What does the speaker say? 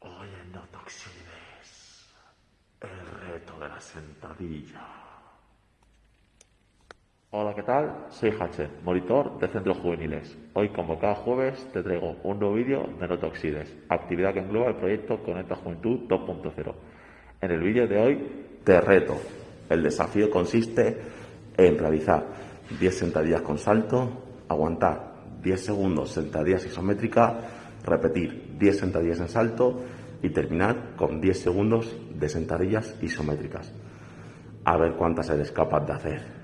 Hoy en Notoxides, el reto de la sentadilla. Hola, ¿qué tal? Soy Hache, monitor de centros juveniles. Hoy, como cada jueves, te traigo un nuevo vídeo de Notoxides, actividad que engloba el proyecto Conecta Juventud 2.0. En el vídeo de hoy, te reto. El desafío consiste en realizar 10 sentadillas con salto, aguantar 10 segundos sentadillas isométricas, repetir 10 sentadillas en salto y terminar con 10 segundos de sentadillas isométricas. A ver cuántas eres capaz de hacer.